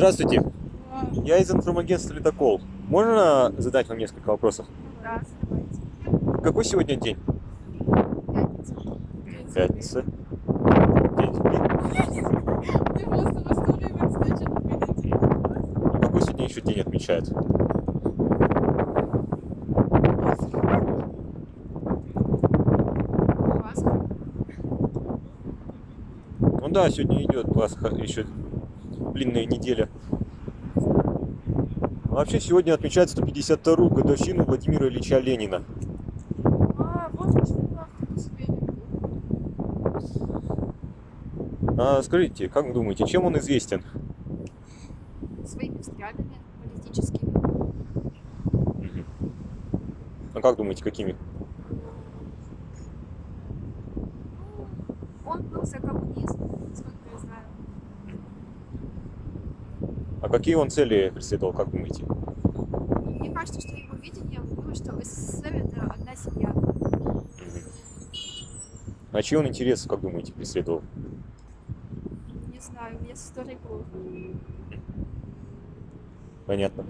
Здравствуйте. Я из информагентства «Ледокол». Можно задать вам несколько вопросов? Да, давайте. Какой сегодня день? Пятница. Пятница. Видите. А Какой сегодня еще день отмечают? Пасха. Ну да, сегодня идет Пасха, еще длинная неделя. А Вообще сегодня отмечается 152-ю годовщину Владимира Ильича Ленина. А, вот А скажите, как вы думаете, чем он известен? Своими взглядами политическими. А как думаете, какими? Он был за коммунизм, сколько я знаю. А какие он цели преследовал, как думаете? Мне кажется, что его видение было, что СССР это одна семья. А чьи он интересы, как думаете, преследовал? Не знаю, у меня с историей плохо. Понятно.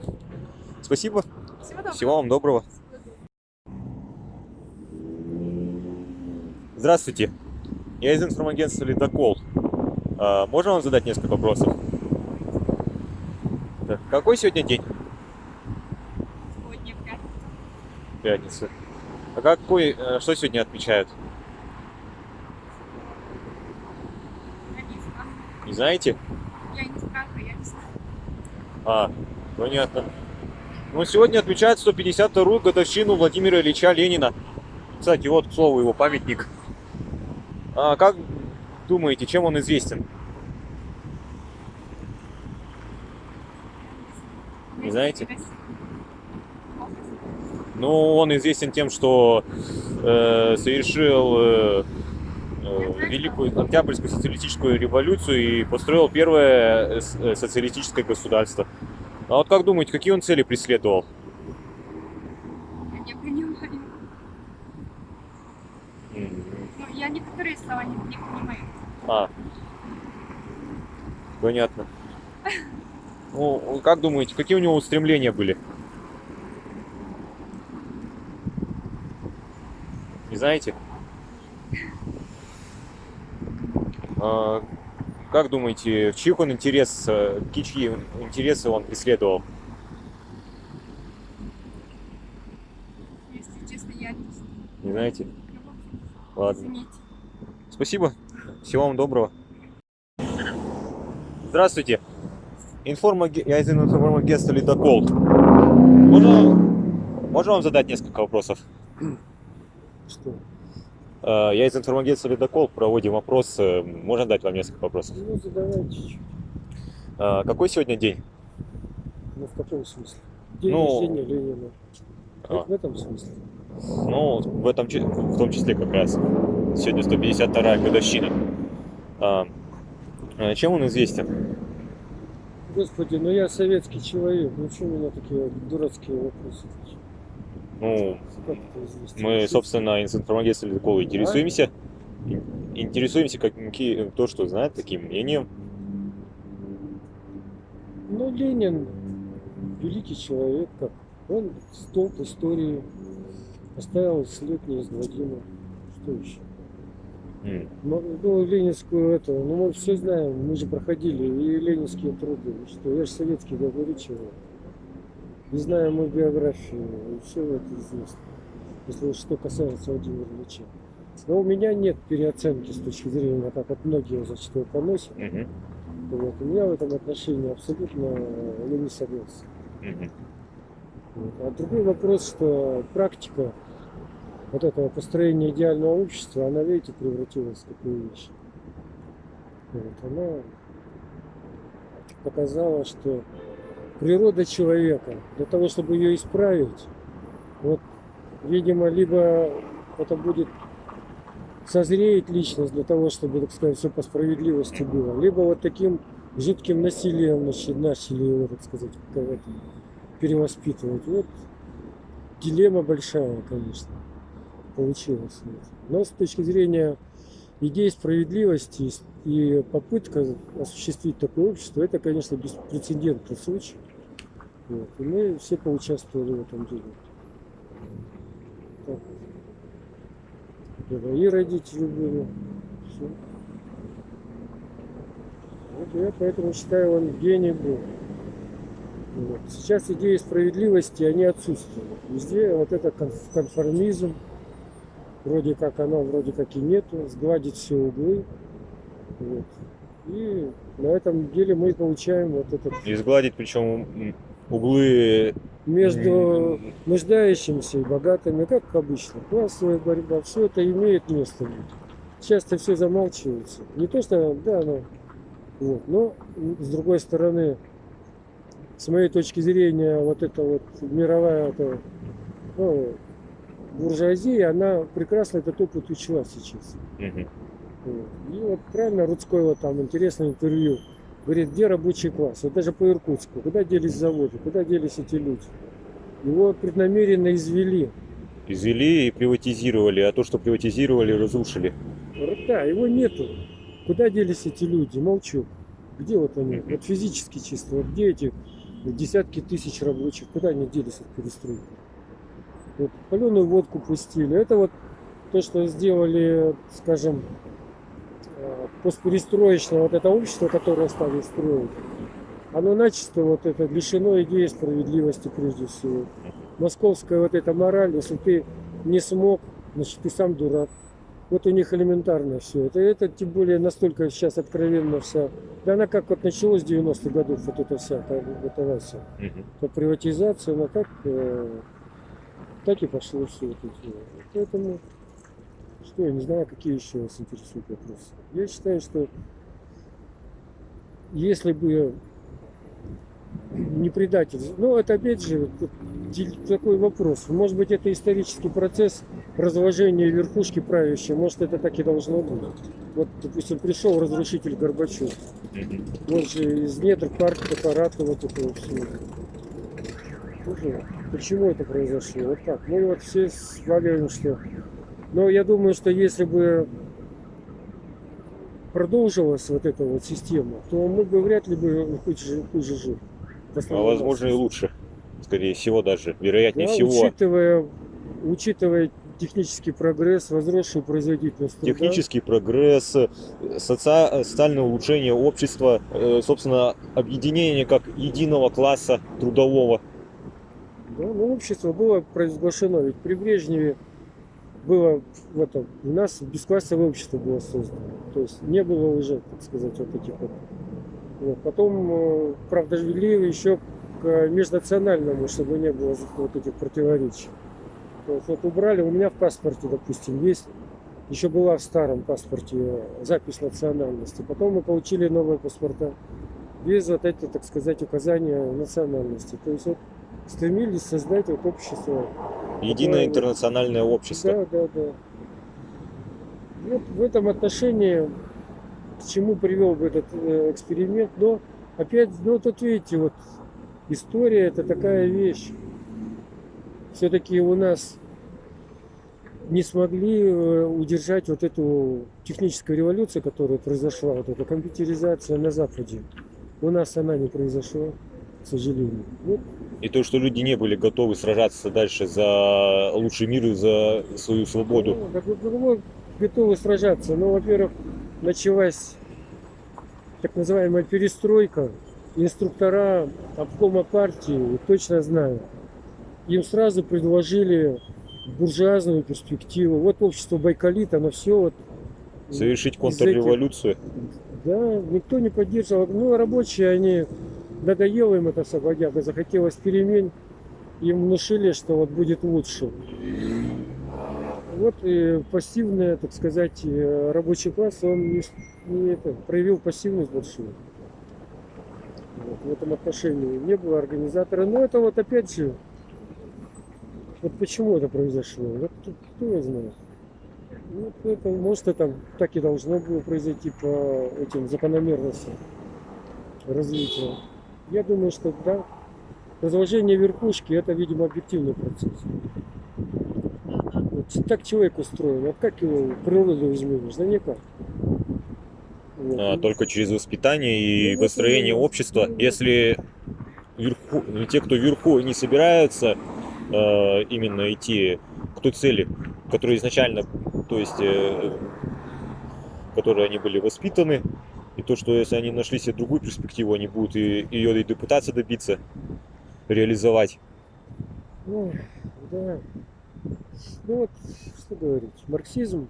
Спасибо. Всего доброго. Всего вам доброго. Здравствуйте. Я из информагентства «Ледокол». А, можно вам задать несколько вопросов? Какой сегодня день? Сегодня пятница. Пятница. А какой, э, что сегодня отмечают? Я не знаю. Не знаете? Я не знаю, я не знаю. А, понятно. Ну, сегодня отмечают 152-ю годовщину Владимира Ильича Ленина. Кстати, вот, к слову, его памятник. А как думаете, чем он известен? Не знаете? Ну, он известен тем, что э, совершил э, э, Великую Октябрьскую социалистическую революцию и построил первое э, э, социалистическое государство. А вот как думаете, какие он цели преследовал? Я понимаю. М, Ну, я некоторые слова не, не понимаю. А, понятно. Ну, как думаете, какие у него устремления были? Не знаете? А, как думаете, в чьих он интерес, э, чьи интересы он преследовал? Если честно, я не знаю. Не знаете? Ладно. Извините. Спасибо. Всего вам доброго. Здравствуйте. Информаге... Я из информагентства «Ледокол». Можно... Можно вам задать несколько вопросов? Что? Э, Я из информагентства «Ледокол». Проводим опрос. Можно дать вам несколько вопросов? Ну, задавайте чуть-чуть. Э, Какой сегодня день? Ну, в каком смысле? День Ну, рождения Ленина. а. В этом смысле. Ну, в этом в том числе как раз. Сегодня 152 годовщина. А, э, Чем он известен? Господи, ну я советский человек. Ну что у меня такие дурацкие вопросы? Ну, Как? Мы, собственно, из информагентства «Ледокол» интересуемся. ин- Интересуемся, какие, то, что знает, таким мнением. Ну, Ленин великий человек, как он столб истории, оставил след неизгладимый. Что еще? М, Ну, ленинскую это, ну мы все знаем, мы же проходили и ленинские труды. Что, я же советский, говорю чего. Не знаю мою биографию, все это известно. Если что касается Владимира Ильича. Но у меня нет переоценки с точки зрения, как вот многие зачастую поносят. мгм, Вот. У меня в этом отношении абсолютно я не согласен. мгм. Вот. А другой вопрос, что практика вот этого построения идеального общества, она, видите, превратилась в такую вещь. Вот. Она показала, что природа человека, для того, чтобы ее исправить, вот, видимо, либо это будет созреет личность для того, чтобы, так сказать, все по справедливости было, либо вот таким жутким насилием начали, его, так сказать, перевоспитывать. Вот дилемма большая, конечно, получилась. Вот. Но с точки зрения идея справедливости и попытка осуществить такое общество, это, конечно, беспрецедентный случай. Вот. И мы все поучаствовали в этом деле. Так. И родители были. Всё. Вот я поэтому считаю, он гений был. Вот. Сейчас идеи справедливости, они отсутствуют. Везде вот это конф- конформизм, вроде как оно, вроде как и нету, сгладить все углы. Вот. И на этом деле мы получаем вот этот И сгладить, причем углы между нуждающимися и богатыми, как обычно, классовая борьба, все это имеет место. Часто все замалчивается. Не то, что, да, но, вот, но с другой стороны, с моей точки зрения, вот эта вот мировая эта, ну, буржуазия, она прекрасно этот опыт учла сейчас. Вот. И вот правильно Рудского там интересное интервью. Говорит, где рабочий класс? Вот даже по Иркутску. Куда делись заводы? Куда делись эти люди? Его преднамеренно извели. извели и приватизировали, а то, что приватизировали, разрушили. Да, его нету. Куда делись эти люди? Молчу. Где вот они? Вот физически чисто. Вот где эти десятки тысяч рабочих? Куда они делись от перестройки? Вот паленую водку пустили. Это вот то, что сделали, скажем, э, постперестроечное вот это общество, которое стали строить. Оно начисто вот это лишено идеи справедливости прежде всего. Московская вот эта мораль, если ты не смог, значит ты сам дурак. Вот у них элементарно все. Это, это тем более настолько сейчас откровенно вся. Да она как вот началось с 90-х годов, вот это вся, вот это вся. Мгм. То приватизация, она так, э, так и пошло все это дело. Поэтому, что, я не знаю, какие еще вас интересуют вопросы. Я считаю, что если бы не предатель, ну это опять же такой вопрос. Может быть это исторический процесс разложения верхушки правящей, может это так и должно быть. Вот, допустим, пришел разрушитель Горбачев. Он же из недр партии аппарата вот этого всего. Тоже, Почему это произошло? Вот так. Мы вот все сваливаем, что... Но я думаю, что если бы продолжилась вот эта вот система, то мы бы вряд ли бы хуже, хуже жили. А возможно и лучше. Скорее всего даже. Вероятнее Да, всего. Учитывая, учитывая технический прогресс, возросшую производительность. Технический прогресс, э, соци- социальное улучшение общества, э, собственно, объединение как единого класса трудового. Да, ну, общество было провозглашено, ведь при Брежневе было в этом, у нас бесклассовое общество было создано. То есть не было уже, так сказать, вот этих вот. вот. Потом, э, правда, ввели еще к межнациональному, чтобы не было вот этих противоречий. То есть вот убрали, у меня в паспорте, допустим, есть, еще была в старом паспорте запись национальности. Потом мы получили новые паспорта без вот эти, так сказать, указания национальности. То есть вот стремились создать вот общество. Единое интернациональное общество. Да, да, да. Вот в этом отношении к чему привел бы этот э, эксперимент, но опять, ну тут видите, вот история это такая вещь. Все-таки у нас не смогли э, удержать вот эту техническую революцию, которая произошла, вот эта компьютеризация на Западе. У нас она не произошла, к сожалению. Вот И то, что люди не были готовы сражаться дальше за лучший мир и за свою свободу. Ну, так вот, ну, готовы сражаться. Но, во-первых, началась так называемая перестройка. Инструктора обкома партии, точно знаю, им сразу предложили буржуазную перспективу. Вот общество Байкалит, оно все вот... Совершить контрреволюцию. этих- Да, никто не поддерживал. Ну, рабочие, они... Надоело им это сободяга, захотелось перемен. Им внушили, что вот будет лучше. Вот и пассивный, так сказать, э, рабочий класс, он не, не это, проявил пассивность большую. Вот, в этом отношении не было организатора. Но это вот опять же, вот почему это произошло? Вот кто его знает. Ну, вот это, может, это так и должно было произойти по этим закономерностям развития. Я думаю, что да, разложение верхушки это, видимо, объективный процесс. Вот так человек устроен. Вот как его природу изменишь? Да никак. Вот. А, только через воспитание и Ну, вот построение именно. общества. Ну, Если вверху, ну, те, кто вверху не собираются э, именно идти к той цели, которая изначально, то есть, э, которой они были воспитаны, и то, что если они нашли себе другую перспективу, они будут и, ее и пытаться добиться, реализовать. Ну, да. Ну вот, что говорить, марксизм,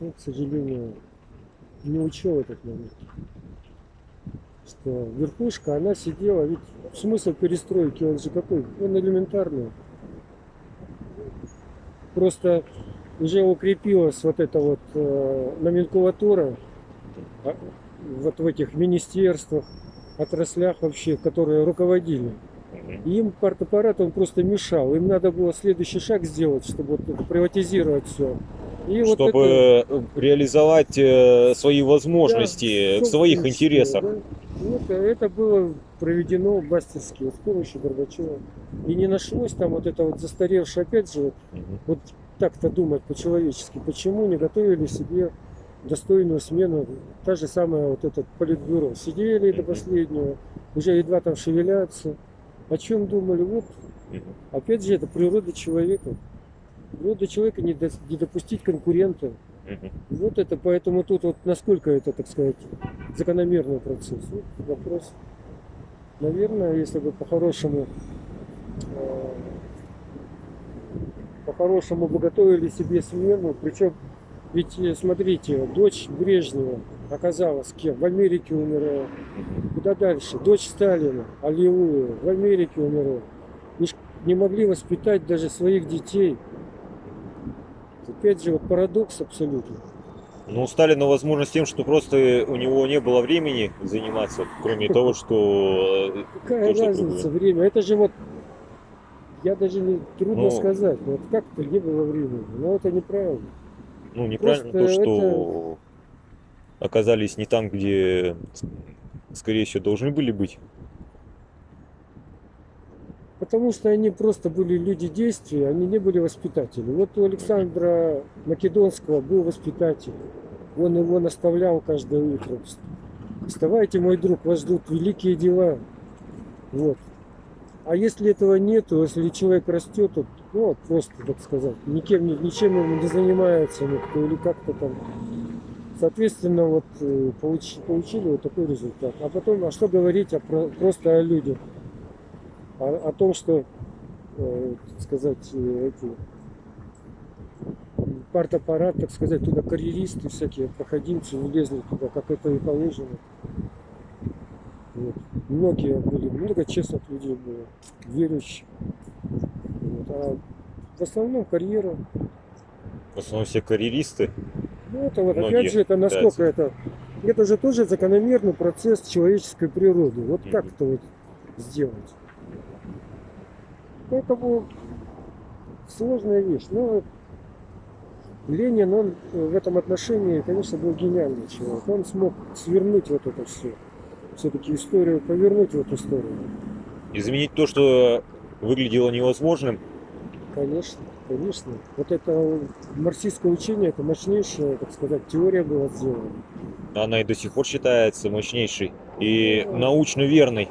ну, к сожалению, не учел этот момент. Что верхушка, она сидела, ведь смысл перестройки, он же какой? Он элементарный. Просто уже укрепилась вот эта вот э, номенклатура вот в этих министерствах, отраслях вообще, которые руководили. И им партаппарат он просто мешал. Им надо было следующий шаг сделать, чтобы вот приватизировать все. И вот Чтобы это- реализовать э, свои возможности Да, в своих собственничество, интересах. да. И Это, это было проведено мастерски вот с помощью Горбачева. И не нашлось там вот это вот застаревшее, опять же, вот, Мгм. вот так-то думать по-человечески. Почему не готовили себе достойную смену? Та же самая вот этот политбюро. Сидели до последнего, уже едва там шевелятся. О чем думали? Вот. Опять же, это природа человека. Природа человека не, дос- не допустить конкурента. Вот это, поэтому тут вот насколько это, так сказать, закономерный процесс. Вот вопрос. Наверное, если бы по-хорошему э, по-хорошему бы готовили себе смену, причем ведь э, смотрите, дочь Брежнева оказалась кем? В Америке умирает. Куда дальше? Дочь Сталина, Аллилуйя, в Америке умирает. Не, не могли воспитать даже своих детей. Опять же, вот парадокс абсолютно. Ну, у Сталина возможность тем, что просто у него не было времени заниматься, кроме того, что... э, Какая Тоже разница другое. время? Это же вот, я даже не, трудно Ну. сказать, вот как-то не было времени. Но это неправильно. Ну, неправильно Просто то, что оказались не там, где, скорее всего, должны были быть. Потому что они просто были люди действия, они не были воспитатели. Вот у Александра Македонского был воспитатель. Он его наставлял каждое утро. Вставайте, мой друг, вас ждут великие дела. Вот. А если этого нету, если человек растет, вот, ну, просто, так сказать, никем, ни- ничем ему не занимается никто или как-то там. Соответственно, вот э, получи- получили вот такой результат. А потом, а что говорить о, про- просто о людях? о, о том, что, э, сказать, э, эти партаппарат, так сказать, туда карьеристы всякие, проходимцы влезли туда, как это и положено. Вот. Многие были, много честных людей было, верующих. Вот. А в основном карьера. В основном все карьеристы. Ну, это вот, Многие опять же, это насколько это... Это же тоже закономерный процесс человеческой природы. Вот как Мгм. это вот сделать? Поэтому сложная вещь. Но Ленин, он э, в этом отношении, конечно, был гениальный человек. Он смог свернуть вот это все. Все-таки историю повернуть в эту сторону. Изменить то, что выглядело невозможным. Конечно, конечно. Вот это марксистское учение, это мощнейшая, так сказать, теория была сделана. Она и до сих пор считается мощнейшей и научно верной.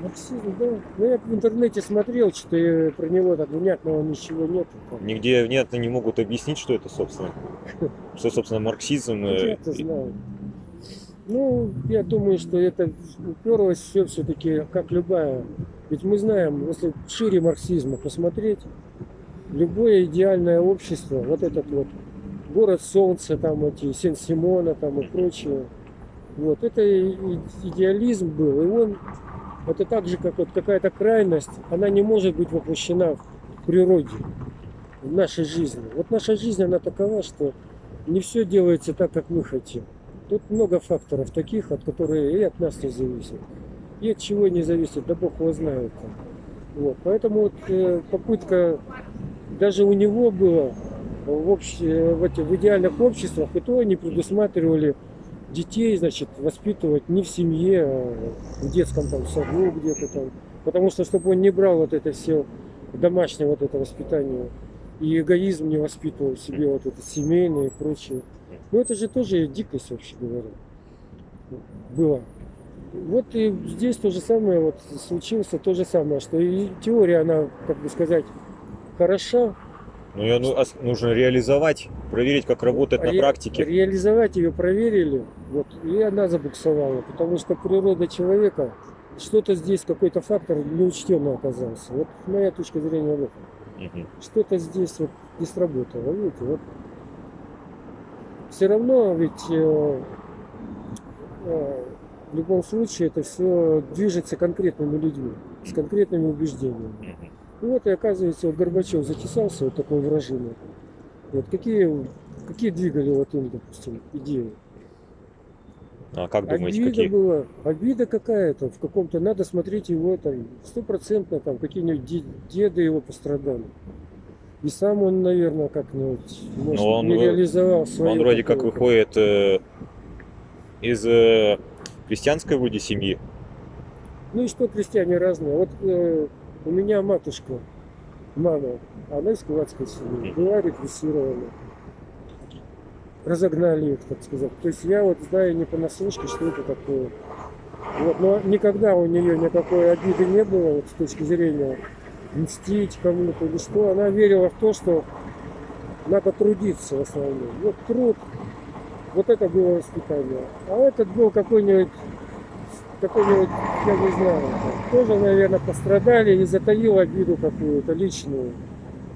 Марксизм, да. Ну, я в интернете смотрел, что про него так внятного ничего нет. Нигде внятно не могут объяснить, что это, собственно. Что, собственно, марксизм. Ну, э, Я-то и- знаю. Ну, я думаю, что это уперлось все все-таки как любая. Ведь мы знаем, если шире марксизма посмотреть, любое идеальное общество, вот этот вот город солнца, там эти Сен-Симона там и прочее, вот, это идеализм был, и он, это так же, как вот какая-то крайность, она не может быть воплощена в природе, в нашей жизни. Вот наша жизнь, она такова, что не все делается так, как мы хотим. Тут много факторов таких, от которых и от нас не зависит. И от чего не зависит, да бог его знает. Вот. Поэтому вот, э, попытка даже у него было в, обще- в, этих, в идеальных обществах, и то они предусматривали детей, значит, воспитывать не в семье, а в детском там саду где-то там. Потому что, чтобы он не брал вот это все домашнее вот это воспитание. И эгоизм не воспитывал в себе вот это семейное и прочее. Ну это же тоже дикость, вообще говоря. Было. Вот и здесь то же самое вот случилось, то же самое, что и теория, она, как бы сказать, хороша, Ну, ее ну, нужно реализовать, проверить, как работает на Ре- практике. Реализовать ее проверили, вот, и она забуксовала, потому что природа человека, что-то здесь, какой-то фактор неучтенный оказался. Вот моя точка зрения в этом. Мгм. Что-то здесь вот не сработало, видите, вот. Все равно ведь э, э, в любом случае это все движется конкретными людьми, с конкретными убеждениями. Мгм. И вот и оказывается, вот Горбачев затесался вот такой вражиной. Вот какие, какие двигали вот им, допустим, идеи? А как думаете, обида какие? была, обида какая-то в каком-то, надо смотреть его там, стопроцентно там какие-нибудь де- деды его пострадали. И сам он, наверное, как-нибудь, может, он не реализовал свое. Он вроде как выходит э, из э, крестьянской вроде семьи. Ну и что крестьяне разные. Вот э, у меня матушка, мама, она из кулацкой семьи, была репрессирована. Разогнали их, так сказать. То есть я вот знаю не понаслышке, что это такое. Вот, но никогда у нее никакой обиды не было вот, с точки зрения мстить кому-то или что. Она верила в то, что надо трудиться в основном. Вот труд, вот это было воспитание. А этот был какой-нибудь какой-нибудь, я не знаю, тоже, наверное, пострадали и затаил обиду какую-то личную.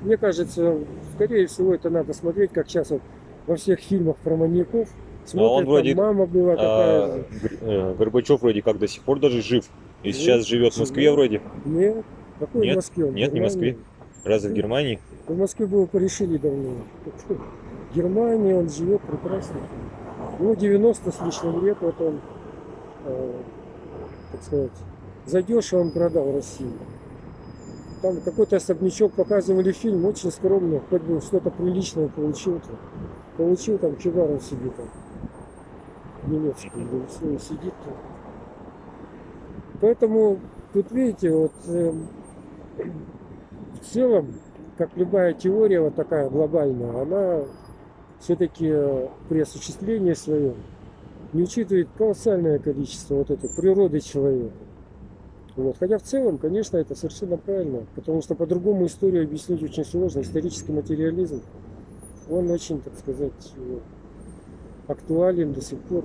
Мне кажется, скорее всего, это надо смотреть, как сейчас вот во всех фильмах про маньяков. Смотрят, он там вроде, мама была такая А. Гр- э, Горбачев вроде как до сих пор даже жив. И Жив, сейчас живет в Москве живет. вроде. Нет, какой Нет, в Москве? он? нет, не в Москве. Разве в Германии? В Москве бы его порешили давно. В Германии он живет прекрасно. Ему 90 с лишним лет, вот он, э, так сказать, задешево он продал Россию. Там какой-то особнячок показывали фильм, очень скромно, хоть бы что-то приличное получил. -то. Получил там кивару себе там, всё, и сидит там. Поэтому тут видите, вот эм, в целом, как любая теория вот такая глобальная, она все-таки при осуществлении своем не учитывает колоссальное количество вот этой природы человека. Вот. Хотя в целом, конечно, это совершенно правильно, потому что по-другому историю объяснить очень сложно. Исторический материализм, он очень, так сказать, актуален до сих пор.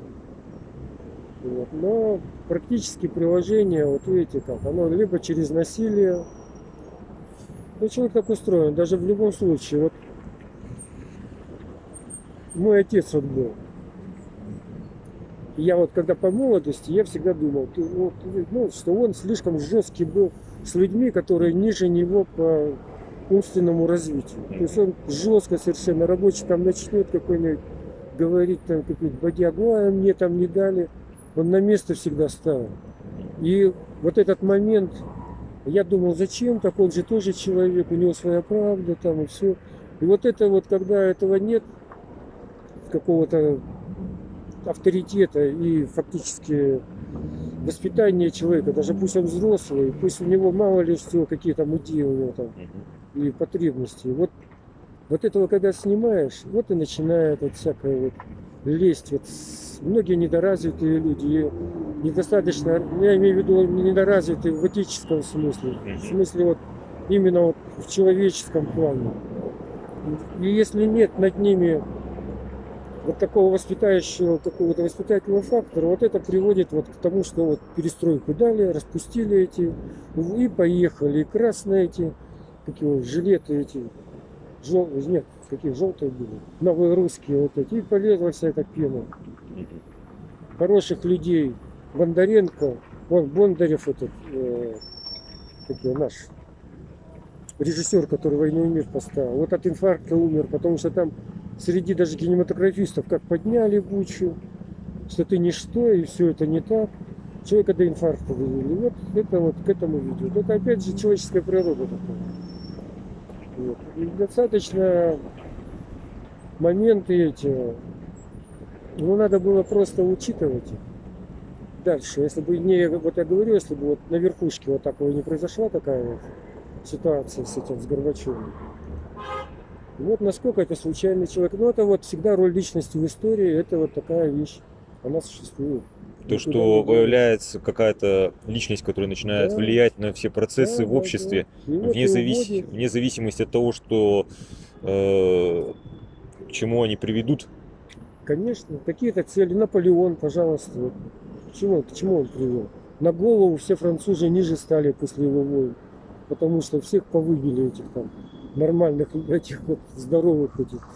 Вот. Но практически приложение, вот видите как, оно либо через насилие, ну, человек так устроен, даже в любом случае. Вот мой отец вот был. Я вот когда по молодости, я всегда думал, ну, что он слишком жесткий был с людьми, которые ниже него по умственному развитию. То есть он жестко совершенно рабочий там начнет какой-нибудь говорить там какую-нибудь бодягу, а мне там не дали. Он на место всегда ставил. И вот этот момент, я думал, зачем так, он же тоже человек, у него своя правда там и все. И вот это вот, когда этого нет, какого-то авторитета и фактически воспитания человека, даже пусть он взрослый, пусть у него мало ли что, какие там идеи у него там. И потребности. Вот, вот этого когда снимаешь, вот и начинает вот всякое вот лезть. Вот многие недоразвитые люди, недостаточно, я имею в виду недоразвитые в этическом смысле, в смысле вот именно вот в человеческом плане. И если нет над ними вот такого воспитающего, какого-то воспитательного фактора, вот это приводит вот к тому, что вот перестройку дали, распустили эти, и поехали, и красные эти, какие вот жилеты эти, жел... нет, какие желтые были, новые русские вот эти, и полезла вся эта пена. Хороших людей, Бондаренко, вон Бондарев этот, э, его, наш режиссер, который «Войну и мир» поставил, вот от инфаркта умер, потому что там среди даже кинематографистов как подняли бучу, что ты ничто, и все это не так. Человека до инфаркта довели. Вот это вот к этому ведет. Это опять же человеческая природа такая. Вот. И достаточно моменты эти, ну надо было просто учитывать их. Дальше, если бы не, вот я говорю, если бы вот на верхушке вот такого не произошла такая вот ситуация с этим, с Горбачевым. Вот насколько это случайный человек. Ну, это вот всегда роль личности в истории, это вот такая вещь. Она существует. То, что появляется какая-то личность, которая начинает влиять на все процессы в обществе, вне, завис- вне зависимости от того, что э, к чему они приведут. Конечно, какие-то цели. Наполеон, пожалуйста. вот. К чему, к чему он привел? На голову все французы ниже стали после его войн. Потому что всех повыбили этих там нормальных, этих вот здоровых этих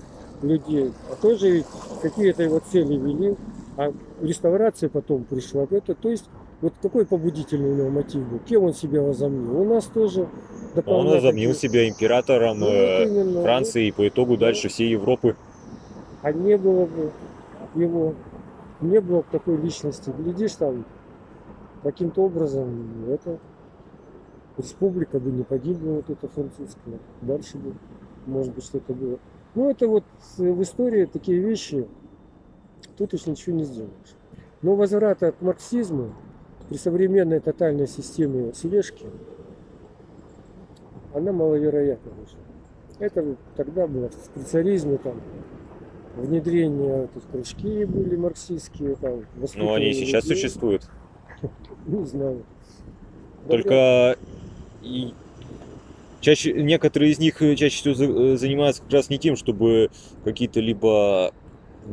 людей. А тоже ведь какие-то его цели вели. А реставрация потом пришла. Это, то есть, вот какой побудительный у него мотив был? Кем он себя возомнил? У нас тоже Он возомнил такие- себя императором Ну, э, именно, Франции и по итогу дальше всей Европы. А не было бы его, не было бы такой личности. Глядишь там, каким-то образом это республика бы не погибла вот эта французская. Дальше бы, может быть, что-то было. Ну, это вот в истории такие вещи, тут уж ничего не сделаешь. Но возврата к марксизму при современной тотальной системе слежки, она маловероятна уже. Это тогда было при царизме там внедрение тут кружки были марксистские там. Но Ну, они и сейчас людей. существуют. Не знаю. Только и чаще некоторые из них э, чаще всего э, занимаются как раз не тем, чтобы какие-то либо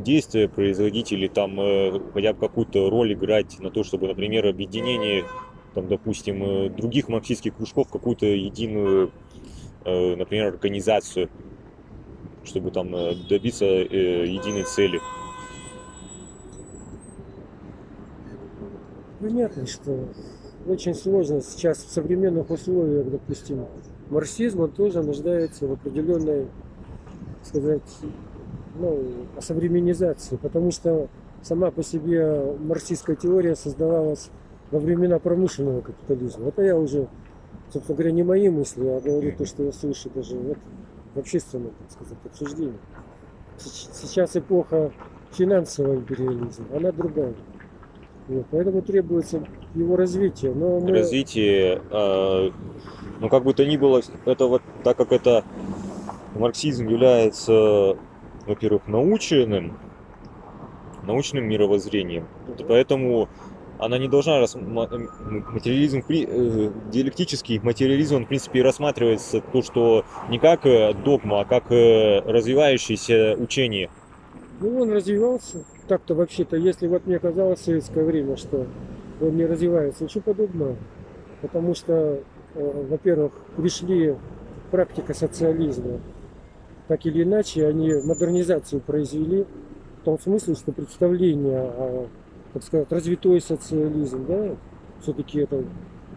действия производить или там э, хотя бы какую-то роль играть на то, чтобы, например, объединение, там, допустим, э, других марксистских кружков какую-то единую, э, например, организацию, чтобы там добиться единой цели. Понятно, что очень сложно сейчас в современных условиях, допустим, марксизм, он тоже нуждается в определенной, сказать, ну, осовременизации, потому что сама по себе марксистская теория создавалась во времена промышленного капитализма. Это я уже, собственно говоря, не мои мысли, а говорю то, что я слышу даже вот в общественном, так сказать, обсуждении. Сейчас эпоха финансового империализма, она другая. Вот, поэтому требуется его развитие. Но мы... развитие, э, ну как бы то ни было, это вот так как это марксизм является, во-первых, научным, научным мировоззрением, то поэтому она не должна м- материализм э, диалектический материализм он в принципе рассматривается то что не как э, догма а как э, развивающееся учение Ну, он развивался. Так-то вообще-то, если вот мне казалось в советское время, что он не развивается, ничего подобного. Потому что, во-первых, пришли практика социализма. Так или иначе, они модернизацию произвели. В том смысле, что представление о, так сказать, развитой социализм, да, все-таки это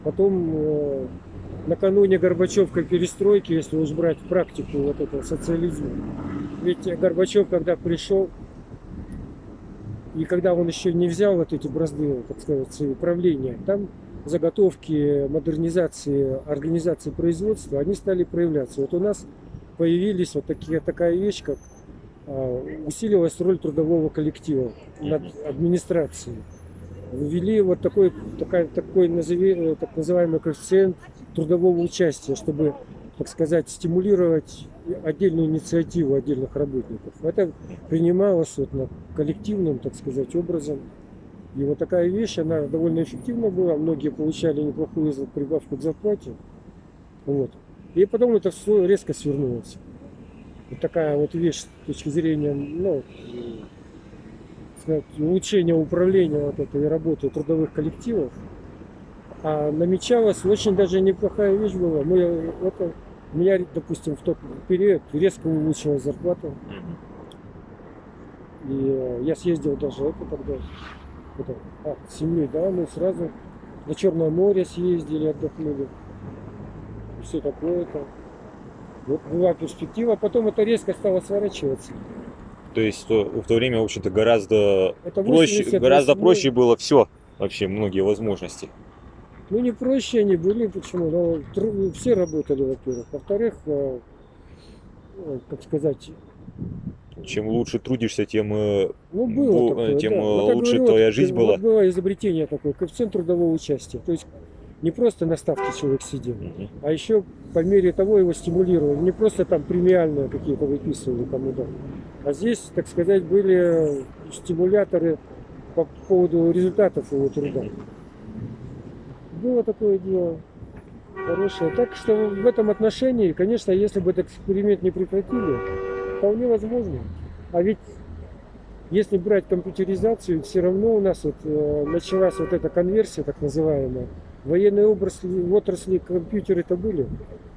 Потом э, накануне Горбачевской перестройки, если уж брать практику вот этого социализма, ведь Горбачев, когда пришел, и когда он еще не взял вот эти бразды, так сказать, управления, там заготовки модернизации, организации производства, они стали проявляться. Вот у нас появились вот такие, такая вещь, как а, усилилась роль трудового коллектива над администрацией. Ввели вот такой, такая, такой назови, э, так называемый коэффициент трудового участия, чтобы, так сказать, стимулировать отдельную инициативу отдельных работников. Это принималось вот на коллективном, так сказать, образом. И вот такая вещь, она довольно эффективна была. Многие получали неплохую прибавку к зарплате. Вот. И потом это все резко свернулось. Вот такая вот вещь с точки зрения ну, сказать, улучшения управления вот этой работы трудовых коллективов. А намечалась очень даже неплохая вещь была. Мы, это, у меня, допустим, в тот период резко улучшилась зарплата. И э, я съездил даже это тогда, это, а, с семьей, да, мы сразу на Черное море съездили, отдохнули. И все такое-то. Вот была перспектива, а потом это резко стало сворачиваться. то есть то- в то время в общем-то гораздо Это проще 88 гораздо проще было все вообще многие возможности Ну, не проще они были, почему? Ну, тру- все работали, во-первых. Во-вторых, э, э, как сказать, чем лучше трудишься тем э, ну, было Бу- такое, тем, да. Вот лучше говорю, твоя вот, жизнь э, была. Вот было изобретение такое, коэффициент трудового участия. То есть не просто на ставке человек сидел, Мгм. а еще по мере того его стимулировали. Не просто там премиальные какие-то выписывали кому то А здесь, так сказать, были стимуляторы по поводу результатов его труда. Было такое дело хорошее. Так что в этом отношении, конечно, если бы этот эксперимент не прекратили, вполне возможно. А ведь если брать компьютеризацию, все равно у нас вот, э, началась вот эта конверсия, так называемая. В военной отрасли, в отрасли компьютеры-то были.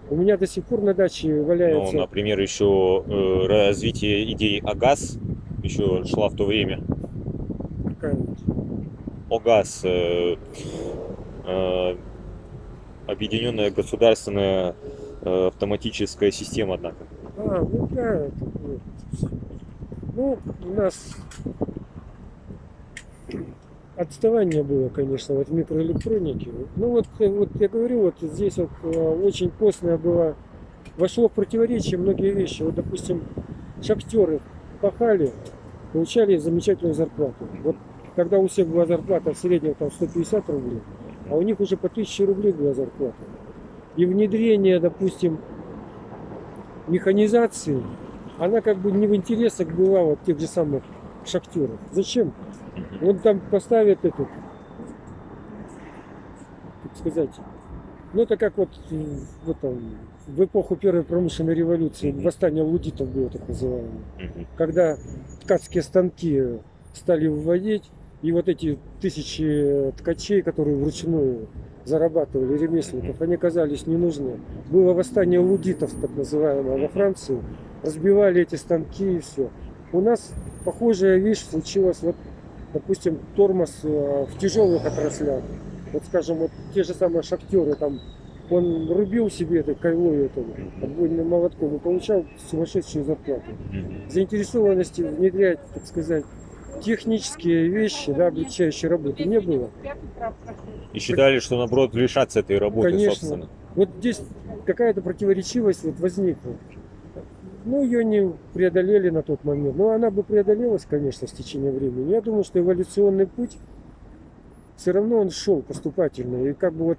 У меня до сих пор на даче Ну, валяется. например, еще э, развитие идей ОГАЗ еще шла в то время. какая-нибудь. ОГАЗ, э, э, объединенная государственная э, автоматическая система, однако. А, ну да, это. Ну, у нас отставание было, конечно, вот в микроэлектронике. Ну вот, э, вот я говорю, вот здесь вот э, очень постная была, вошло в противоречие многие вещи. Вот, допустим, шахтеры пахали, получали замечательную зарплату. Вот когда у всех была зарплата в среднем там 150 рублей, а у них уже по 1000 рублей была зарплата. И внедрение, допустим, механизации, она как бы не в интересах была вот тех же самых шахтеров. Зачем? Он там поставит этот, как сказать, ну это как вот, э, вот там, в эпоху первой промышленной революции, восстание лудитов было так называемое когда ткацкие станки стали вводить, и вот эти тысячи ткачей, которые вручную зарабатывали ремесленников, они оказались не нужны. Было восстание лудитов, так называемое, во Франции. Разбивали эти станки и все. У нас похожая вещь случилась, вот, допустим, тормоз э, в тяжелых отраслях. Вот, скажем, вот те же самые шахтеры, там, он рубил себе этой кайлой этого, отбойным молотком и получал сумасшедшую зарплату заинтересованности внедрять, так сказать, технические вещи, да, облегчающие работу не было. И считали, что наоборот лишаться этой работы, Конечно. собственно. Вот здесь какая-то противоречивость вот возникла. Ну, ее не преодолели на тот момент. Но она бы преодолелась, конечно, с течением времени. Я думаю, что эволюционный путь все равно он шел поступательно. И как бы вот,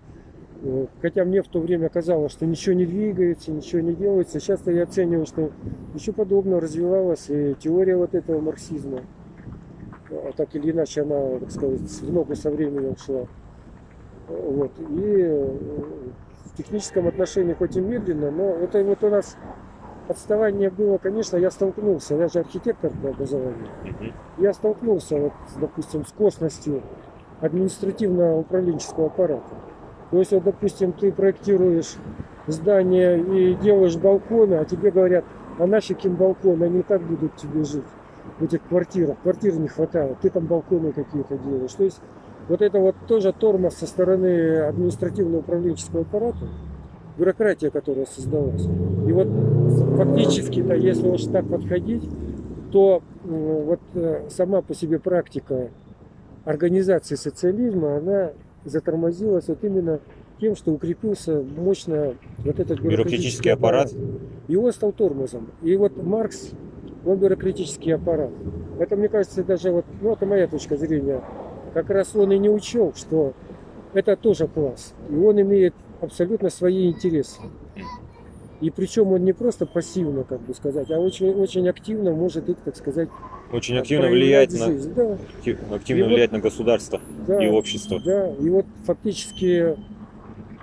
э, хотя мне в то время казалось, что ничего не двигается, ничего не делается, сейчас я оцениваю, что еще подобно развивалась и теория вот этого марксизма. А Так или иначе она, так сказать, в ногу со временем шла. Вот. И э, в техническом отношении хоть и медленно, но это вот у нас отставание было, конечно, я столкнулся, я же архитектор по образованию, Мгм. я столкнулся, вот, допустим, с косностью административно-управленческого аппарата. То есть, вот, допустим, ты проектируешь здание и делаешь балконы, а тебе говорят, а нафиг им балконы, они и так будут тебе жить в этих квартирах, квартир не хватает, ты там балконы какие-то делаешь. То есть, вот это вот тоже тормоз со стороны административно-управленческого аппарата, бюрократия, которая создалась. И вот фактически-то, если уж так подходить, то м, вот э, сама по себе практика организации социализма, она затормозилась вот именно тем, что укрепился мощно вот этот Бюрократический аппарат. И он стал тормозом. И вот Маркс, он бюрократический аппарат. Это, мне кажется, даже вот, ну, это моя точка зрения, как раз он и не учел, что это тоже класс. И он имеет абсолютно свои интересы. И причем он не просто пассивно, как бы сказать, а очень, очень активно может их, так сказать, Очень активно влиять на, жизнь. Да, актив- активно И вот- влиять на государство да, и общество. да. И вот фактически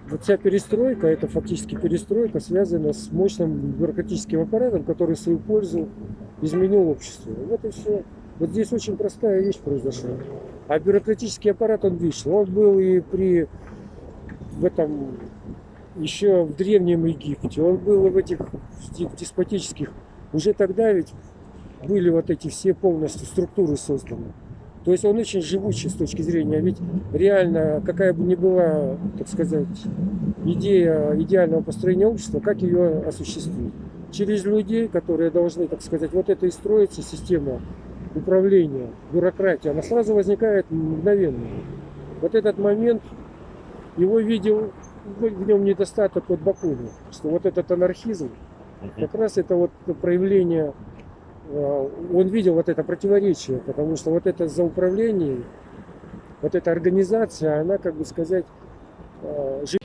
вот вся перестройка, это фактически перестройка, связана с мощным бюрократическим аппаратом, который в свою пользу изменил общество. Вот и все. Вот здесь очень простая вещь произошла. А бюрократический аппарат, он вышел. Он был и при в этом еще в Древнем Египте, он был в этих деспотических. Уже тогда ведь были вот эти все полностью структуры созданы. То есть он очень живучий с точки зрения, ведь реально, какая бы ни была, так сказать, идея идеального построения общества, как ее осуществить? Через людей, которые должны, так сказать, вот это и строится система управления, бюрократия, она сразу возникает мгновенно. Вот этот момент, его видел, в нем недостаток от Бакуни, что вот этот анархизм, как раз это вот проявление, э, он видел вот это противоречие, потому что вот это за управление, вот эта организация, она, как бы сказать, э, жить